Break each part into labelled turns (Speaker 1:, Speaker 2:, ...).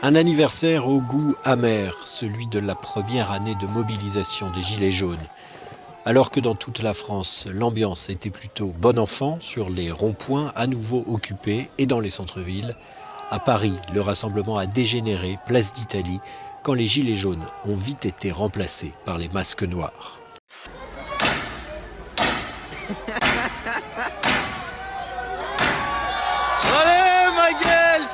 Speaker 1: Un anniversaire au goût amer, celui de la première année de mobilisation des Gilets jaunes. Alors que dans toute la France, l'ambiance était plutôt bon enfant sur les ronds-points à nouveau occupés et dans les centres-villes, à Paris, le rassemblement a dégénéré, place d'Italie, quand les Gilets jaunes ont vite été remplacés par les masques noirs.
Speaker 2: Allez ma gueule,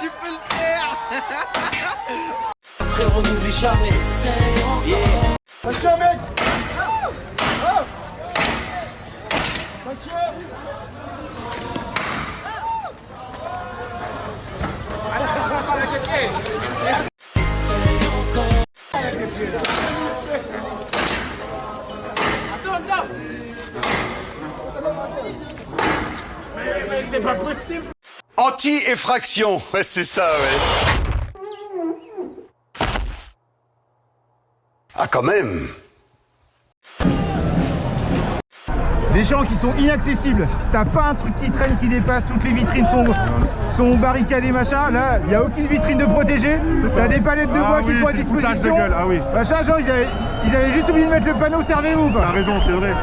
Speaker 3: Frérot n'oublie jamais, c'est yeah.
Speaker 4: Attention mec oh Mais c'est pas possible
Speaker 5: Anti-effraction, ouais, c'est ça, ouais. Ah, quand même
Speaker 4: Des gens qui sont inaccessibles. T'as pas un truc qui traîne, qui dépasse, toutes les vitrines sont, sont barricadées, machin. Là, il n'y a aucune vitrine de protégée. T'as des palettes de bois
Speaker 6: Ah
Speaker 4: qui
Speaker 6: oui,
Speaker 4: sont à
Speaker 6: foutage de
Speaker 4: disposition.
Speaker 6: gueule, ah oui.
Speaker 4: Machin, genre, ils avaient, ils avaient juste oublié de mettre le panneau servez-vous, quoi.
Speaker 6: T'as raison, c'est vrai.
Speaker 4: Ouais,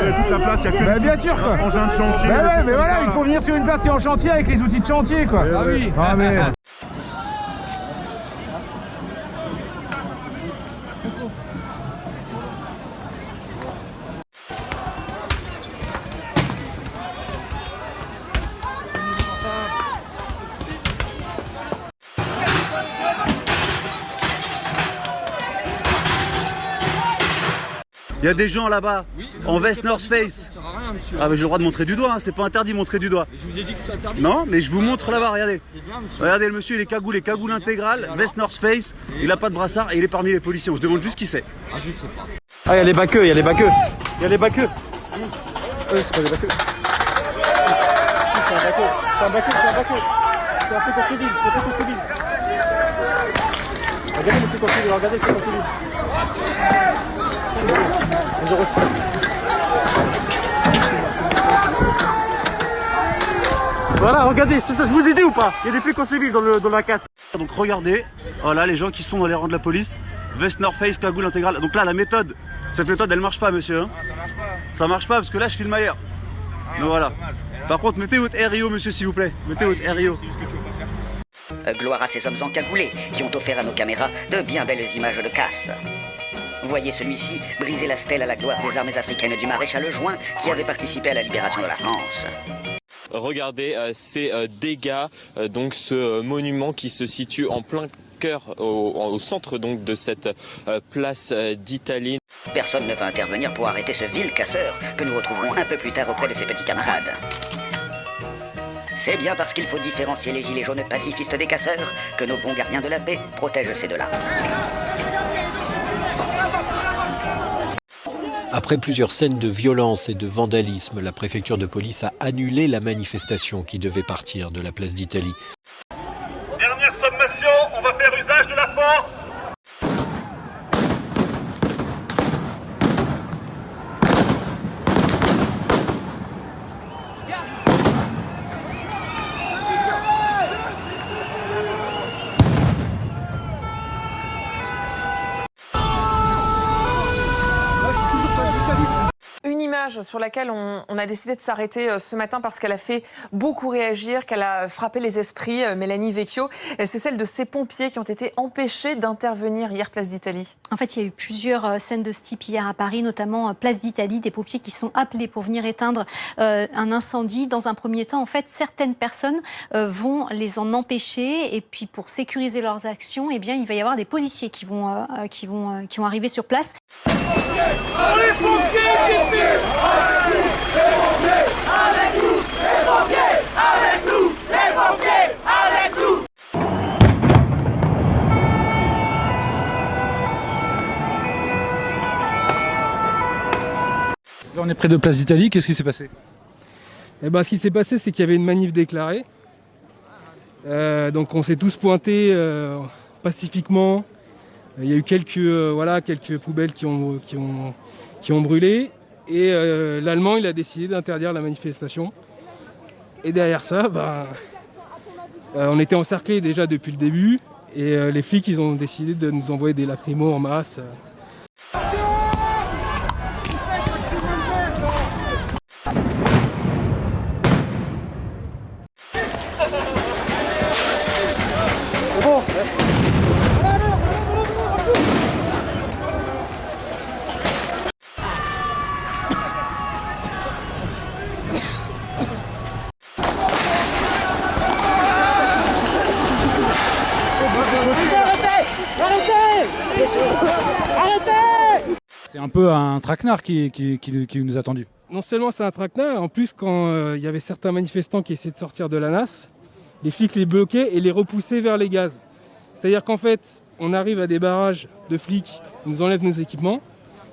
Speaker 6: C'est
Speaker 4: ouais.
Speaker 6: toute la place, il n'y a que
Speaker 4: Bah,
Speaker 6: des
Speaker 4: bien sûr, quoi.
Speaker 6: de chantier.
Speaker 4: Bah ouais, mais voilà, il faut venir sur une place qui est en chantier avec les outils de chantier, quoi.
Speaker 6: Ah oui.
Speaker 4: Ah, mais...
Speaker 7: Il y a des gens là-bas, en veste North Face. Ça. Ah, mais j'ai le droit de montrer du doigt, hein, c'est pas interdit de montrer du doigt.
Speaker 2: Je vous ai dit que c'était interdit.
Speaker 7: Non, mais je vous montre là-bas, regardez. Regardez le monsieur, il est cagoule, il cagoule intégrale, veste North Face, il a pas de brassard et il est parmi les policiers. On se demande juste qui c'est.
Speaker 2: Ah, je sais pas.
Speaker 8: Ah, il y a les baqueux, il y a les baqueux. Il y a les baqueux. Oui, c'est pas des baqueux. C'est un baqueux, c'est un baqueux, c'est un baqueux. C'est un peu conceville, c'est un peu conceville. Regardez monsieur conceville, regardez monsieur conceville. Voilà, regardez, c'est ça, je vous ai dit ou pas? Il y a des flics civils dans, le, dans la casse.
Speaker 7: Donc regardez, voilà les gens qui sont dans les rangs de la police. Vest North Face, cagoule intégrale. Donc là, la méthode, cette méthode, elle marche pas, monsieur. Hein.
Speaker 2: Ah, ça marche pas.
Speaker 7: Ça marche pas, parce que là, je filme ailleurs. Donc voilà. Par contre, mettez votre RIO, monsieur, s'il vous plaît. Mettez votre RIO.
Speaker 9: Euh, gloire à ces hommes encagoulés qui ont offert à nos caméras de bien belles images de casse. Voyez celui-ci briser la stèle à la gloire des armées africaines du maréchal Juin qui avait participé à la libération de la France.
Speaker 10: Regardez euh, ces euh, dégâts, euh, donc ce monument qui se situe en plein cœur, au, au centre donc de cette place d'Italie.
Speaker 9: Personne ne va intervenir pour arrêter ce vil casseur que nous retrouverons un peu plus tard auprès de ses petits camarades. C'est bien parce qu'il faut différencier les gilets jaunes pacifistes des casseurs que nos bons gardiens de la paix protègent ces deux-là.
Speaker 1: Après plusieurs scènes de violence et de vandalisme, la préfecture de police a annulé la manifestation qui devait partir de la place d'Italie.
Speaker 6: Dernière sommation, on va faire usage de la force.
Speaker 11: Image sur laquelle on, on a décidé de s'arrêter euh, ce matin parce qu'elle a fait beaucoup réagir, qu'elle a frappé les esprits, euh, Mélanie Vecchio, c'est celle de ces pompiers qui ont été empêchés d'intervenir hier place d'Italie.
Speaker 12: En fait, il y a eu plusieurs euh, scènes de ce type hier à Paris, notamment place d'Italie, des pompiers qui sont appelés pour venir éteindre euh, un incendie. Dans un premier temps, en fait, certaines personnes euh, vont les en empêcher, et puis pour sécuriser leurs actions, eh bien, il va y avoir des policiers qui vont, euh, qui vont, qui vont arriver sur place.
Speaker 2: Allez, pompiers, pompiers,
Speaker 13: on est près de Place d'Italie. Qu'est-ce qui s'est passé? Eh ben, ce qui s'est passé, c'est qu'il y avait une manif déclarée. Euh, donc, on s'est tous pointés euh, pacifiquement. Il y a eu quelques, euh, voilà, quelques poubelles qui ont, qui ont, qui ont brûlé. Et euh, l'Allemand, il a décidé d'interdire la manifestation. Et derrière ça, ben, euh, on était encerclés déjà depuis le début. Et euh, les flics, ils ont décidé de nous envoyer des lacrymos en masse.
Speaker 14: Peu un traquenard qui, qui, qui- qui nous a tendu.
Speaker 13: Non seulement c'est un traquenard, en plus quand euh, il y avait certains manifestants qui essayaient de sortir de la NAS, les flics les bloquaient et les repoussaient vers les gaz. C'est-à-dire qu'en fait, on arrive à des barrages de flics, ils nous enlèvent nos équipements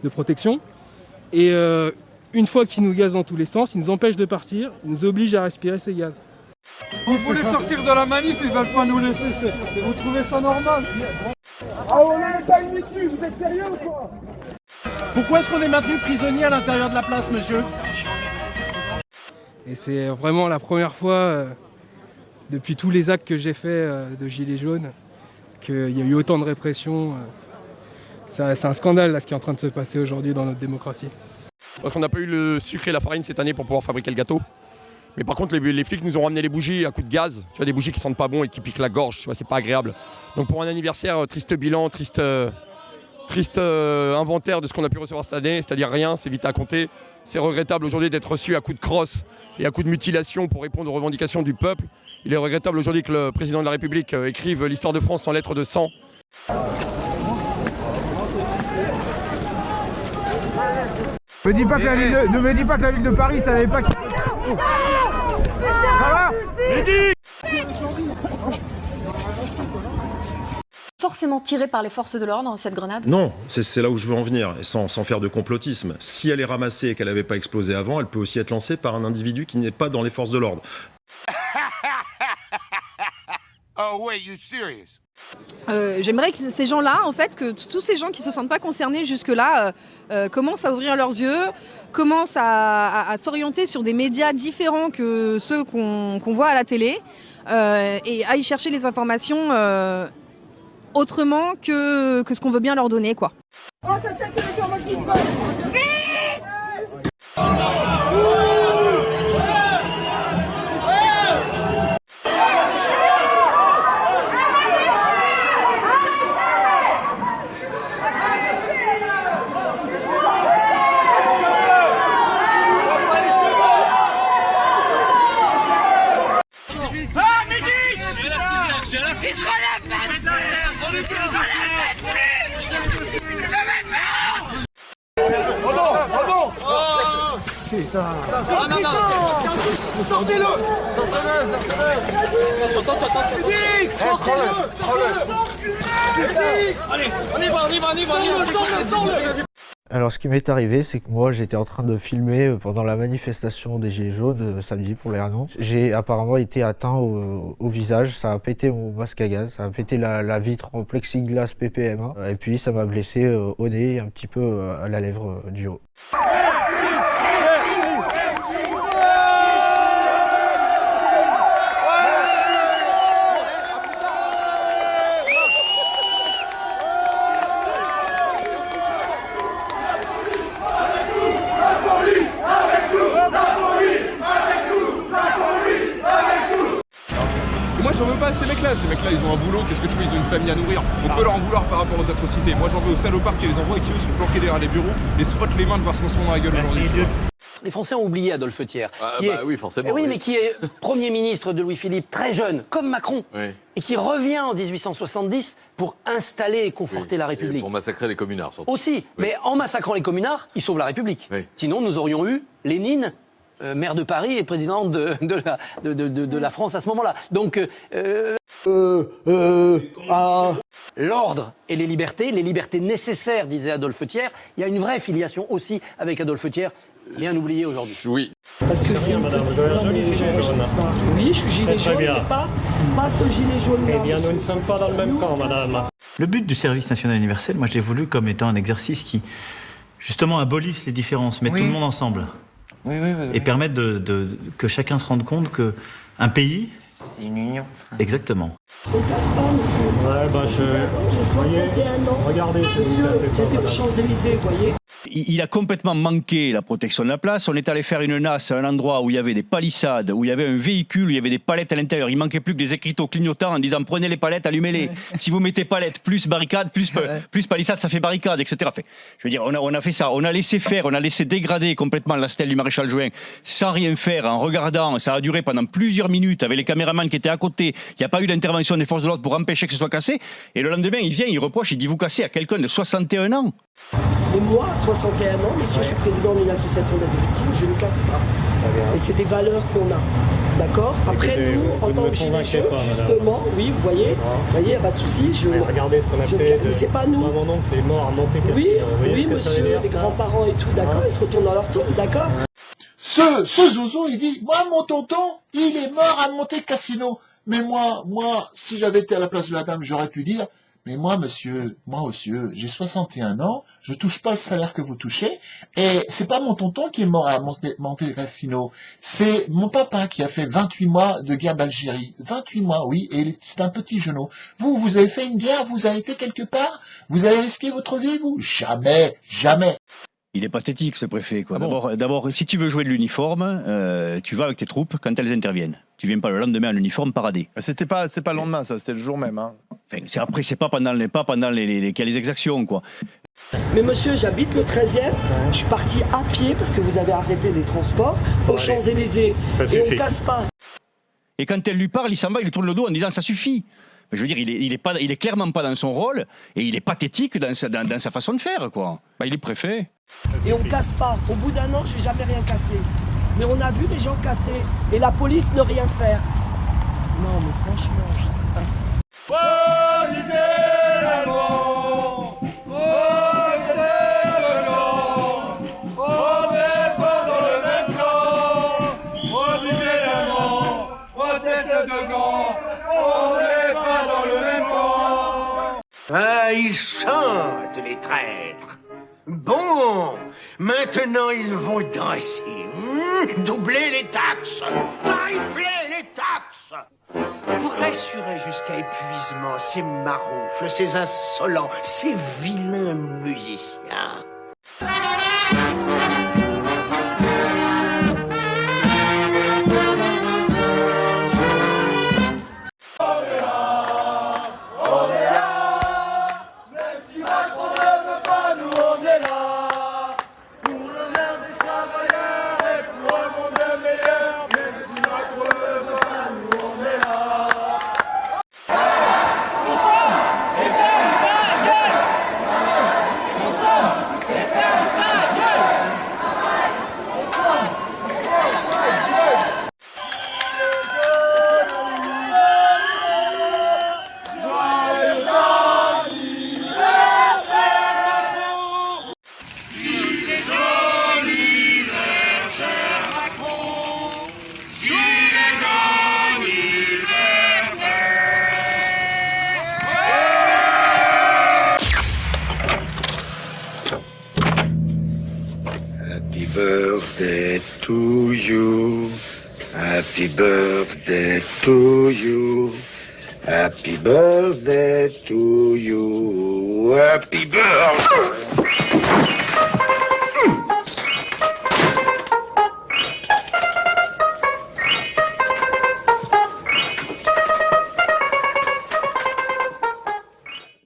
Speaker 13: de protection, et euh, une fois qu'ils nous gazent dans tous les sens, ils nous empêchent de partir, ils nous obligent à respirer ces gaz.
Speaker 15: Vous voulez sortir de la manif, ils veulent pas nous laisser. Vous trouvez ça normal?
Speaker 2: Ah, on est pas une issue, vous êtes sérieux ou quoi?
Speaker 15: Pourquoi est-ce qu'on est maintenu prisonnier à l'intérieur de la place, monsieur
Speaker 13: Et c'est vraiment la première fois euh, depuis tous les actes que j'ai faits euh, de Gilets jaunes qu'il y a eu autant de répression. euh. C'est- un scandale là, ce qui est en train de se passer aujourd'hui dans notre démocratie.
Speaker 16: Parce qu'on n'a pas eu le sucre et la farine cette année pour pouvoir fabriquer le gâteau. Mais par contre, les, les flics nous ont ramené les bougies à coups de gaz. Tu vois, des bougies qui sentent pas bon et qui piquent la gorge. Tu vois, c'est pas agréable. Donc pour un anniversaire, triste bilan, triste, euh, triste euh, inventaire de ce qu'on a pu recevoir cette année, c'est-à-dire rien, c'est vite à compter. C'est regrettable aujourd'hui d'être reçu à coups de crosse et à coups de mutilation pour répondre aux revendications du peuple. Il est regrettable aujourd'hui que le président de la République euh, écrive l'histoire de France en lettres de sang.
Speaker 4: Me dis pas que la ville de, ne me dis pas que la ville de Paris savait pas qui...
Speaker 17: Forcément tiré par les forces de l'ordre, cette grenade?
Speaker 18: Non, c'est là où je veux en venir, et sans, sans faire de complotisme. Si elle est ramassée et qu'elle n'avait pas explosé avant, elle peut aussi être lancée par un individu qui n'est pas dans les forces de l'ordre.
Speaker 19: Oh wait, you serious?
Speaker 17: Euh, J'aimerais que ces gens-là, en fait, que tous ces gens qui se sentent pas concernés jusque-là euh, euh, commencent à ouvrir leurs yeux, commencent à, à- à s'orienter sur des médias différents que ceux qu'on qu'on voit à la télé euh, et aillent chercher les informations euh, autrement que, ce qu'on veut bien leur donner, quoi.
Speaker 2: Ah,
Speaker 20: Alors ce qui m'est arrivé, c'est que moi j'étais en train de filmer euh, pendant la manifestation des Gilets jaunes euh, samedi pour les annonces. J'ai apparemment été atteint au, au visage, ça a pété mon masque à gaz, ça a pété la, vitre en plexiglas PPM1 et puis ça m'a blessé euh, au nez un petit peu euh, à la lèvre euh, du haut.
Speaker 2: La police avec nous La police avec nous La police avec nous
Speaker 21: Et moi j'en veux pas à ces ils ont un boulot, qu'est-ce que tu veux, ils ont une famille à nourrir. On peut leur en vouloir par rapport aux atrocités. Moi j'en veux aux salopards qui les envoient et qui eux sont planqués derrière les bureaux et se frottent les mains de voir ce qu'on se dans la gueule aujourd'hui.
Speaker 22: Les Français ont oublié Adolphe Thiers.
Speaker 10: Ah,
Speaker 22: qui
Speaker 10: bah
Speaker 22: est-
Speaker 10: oui, forcément,
Speaker 22: Eh oui,
Speaker 10: oui.
Speaker 22: mais qui est Premier ministre de Louis-Philippe, très jeune, comme Macron,
Speaker 10: Oui.
Speaker 22: et qui revient en 1870 pour installer et conforter la République.
Speaker 10: Pour massacrer les communards, surtout.
Speaker 22: Aussi, mais en massacrant les communards, il sauve la République. Sinon, nous aurions eu Lénine, euh, maire de Paris et président de, de la, de, de- de- de la France à ce moment-là. Donc, euh, l'ordre et les libertés, les libertés nécessaires, disait Adolphe Thiers, il y a une vraie filiation aussi avec Adolphe Thiers, bien oublié aujourd'hui.
Speaker 10: Oui.
Speaker 22: Parce que c'est
Speaker 23: Madame, vous avez un joli gilet jaune.
Speaker 22: Oui, je suis gilet
Speaker 23: Très, très
Speaker 22: jaune,
Speaker 23: bien.
Speaker 22: mais pas, pas ce gilet jaune.
Speaker 23: Eh bien, nous ne sommes pas dans le même camp, madame.
Speaker 24: Le but du service national universel, moi je l'ai voulu comme étant un exercice qui justement abolisse les différences, met
Speaker 25: Oui.
Speaker 24: tout le monde ensemble
Speaker 25: Oui, oui, oui.
Speaker 24: et permettre de, de- que chacun se rende compte que un pays,
Speaker 25: C'est une union.
Speaker 24: exactement,
Speaker 23: Ouais, bah je. Voyez, regardez.
Speaker 26: J'étais aux Champs-Élysées, vous voyez
Speaker 27: Il a complètement manqué la protection de la place. On est allé faire une nasse à un endroit où il y avait des palissades, où il y avait un véhicule, où il y avait des palettes à l'intérieur. Il manquait plus que des écriteaux clignotants en disant prenez les palettes, allumez-les. Si vous mettez palettes plus barricade, plus, plus palissade, ça fait barricade, etc. Fait, je veux dire, on a, on a fait ça. On a laissé faire, on a laissé dégrader complètement la stèle du maréchal Juin sans rien faire, en regardant. Ça a duré pendant plusieurs minutes avec les caméramans qui étaient à côté. Il n'y a pas eu d'intervention des forces de l'ordre pour empêcher que ce soit cassé. Et le lendemain, il vient, il reproche, il dit vous cassez à quelqu'un de 61 ans.
Speaker 26: Et moi, 61 ans, monsieur, je suis président d'une association d'aide victimes, je ne casse pas. Et c'est des valeurs qu'on a. D'accord Après,
Speaker 23: Écoutez,
Speaker 26: nous,
Speaker 23: vous-
Speaker 26: en
Speaker 23: vous
Speaker 26: tant que gilets jaunes,
Speaker 23: madame.
Speaker 26: justement, oui, vous voyez, vous voyez, il n'y a pas de souci. Je,
Speaker 23: regardez ce qu'on a
Speaker 26: je-
Speaker 23: fait.
Speaker 26: Mais c'est pas nous.
Speaker 23: Moi, mon oncle est mort à Monte
Speaker 26: Oui,
Speaker 23: Cassino. Vous voyez
Speaker 26: oui, monsieur, les grands-parents et tout, d'accord, ils se retournent dans leur tour, d'accord
Speaker 28: Ce, ce Zozo, il dit, moi, mon tonton, il est mort à Monte Cassino. Mais moi, moi, si j'avais été à la place de la dame, j'aurais pu dire, mais moi, monsieur, moi, monsieur, j'ai 61 ans, je touche pas le salaire que vous touchez, et c'est pas mon tonton qui est mort à Monte Monte Cassino, c'est mon papa qui a fait 28 mois de guerre d'Algérie. 28 mois, oui, et c'est un petit genou. Vous, vous avez fait une guerre, vous avez été quelque part, vous avez risqué votre vie, vous? Jamais, jamais.
Speaker 27: Il est pathétique ce préfet. quoi. D'abord, d'abord, si tu veux jouer de l'uniforme, euh, tu vas avec tes troupes quand elles interviennent. Tu viens pas le lendemain en uniforme parader.
Speaker 29: C'était pas, c'est pas le lendemain, ça, c'était le jour même. Hein.
Speaker 27: Enfin, c'est après, c'est pas pendant les pas pendant les, les, les, les exactions quoi.
Speaker 26: Mais monsieur, j'habite le 13e, je suis parti à pied parce que vous avez arrêté les transports aux. Champs-Élysées.
Speaker 27: Ça
Speaker 26: Et on casse pas.
Speaker 27: Et quand elle lui parle, il s'en va, il lui tourne le dos en disant ça suffit. Mais Je veux dire, il est, il est pas, il est clairement pas dans son rôle et il est pathétique dans sa, dans, dans sa façon de faire quoi. Bah, il est préfet.
Speaker 26: Et on casse pas. Au bout d'un an, j'ai jamais rien cassé. Mais on a vu des gens casser et la police ne rien faire. Non, mais franchement.
Speaker 19: Ah, ils chantent, les traîtres. Bon, maintenant ils vont danser. Hmm, doubler les taxes. Tripler les taxes. Pour assurer jusqu'à épuisement ces maroufles, ces insolents, ces vilains musiciens.
Speaker 25: Happy birthday to you. Happy birthday to you. Happy birthday to you. Happy birthday.